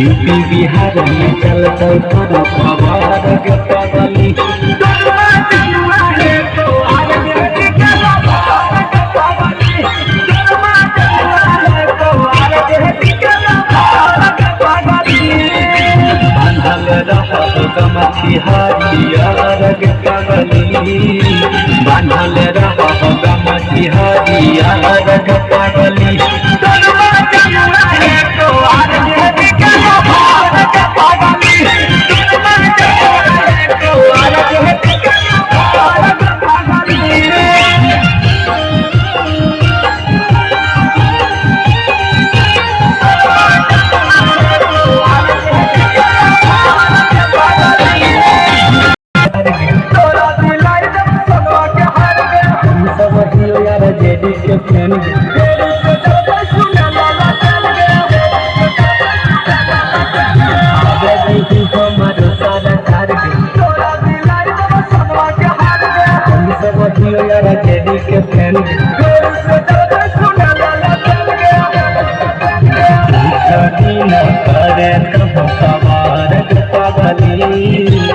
UP Bihar में चलते खबर के पगली। बांधल रहब गमछी हरियर के यार जेडी के। फ़ैन सवार पगली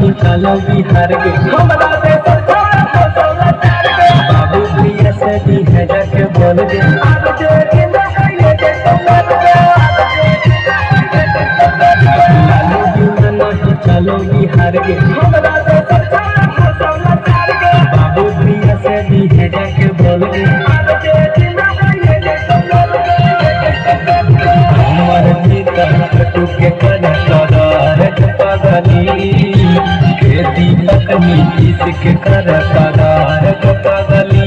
नहीं चलो बिहार के बाबू प्रिय से भी है जाके बोल दे चलो बिहार के पगली खेती तक नीतीश के कर करार पगली